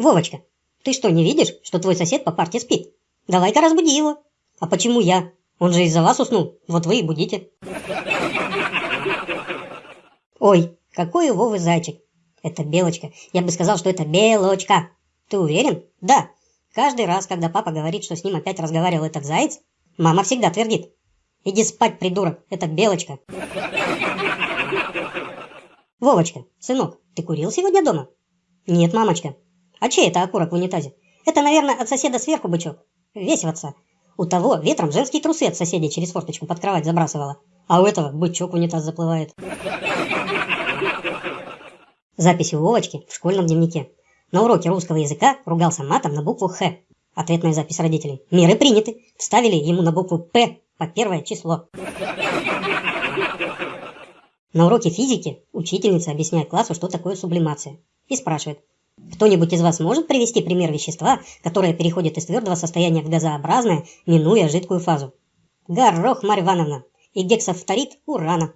Вовочка, ты что, не видишь, что твой сосед по парте спит? Давай-ка разбуди его. А почему я? Он же из-за вас уснул. Вот вы и будите. Ой, какой у Вовы зайчик. Это белочка. Я бы сказал, что это белочка. Ты уверен? Да. Каждый раз, когда папа говорит, что с ним опять разговаривал этот заяц, мама всегда твердит. Иди спать, придурок, это белочка. Вовочка, сынок, ты курил сегодня дома? Нет, мамочка. А чей это окурок в унитазе? Это, наверное, от соседа сверху бычок. Весь в отца. У того ветром женские трусы от соседей через форточку под кровать забрасывала. А у этого бычок в унитаз заплывает. Запись у Вовочки в школьном дневнике. На уроке русского языка ругался матом на букву «Х». Ответная запись родителей. Меры приняты. Вставили ему на букву «П» по первое число. На уроке физики учительница объясняет классу, что такое сублимация. И спрашивает, кто-нибудь из вас может привести пример вещества, которое переходит из твердого состояния в газообразное, минуя жидкую фазу? Горох, Марья Ивановна, и гексафторид урана.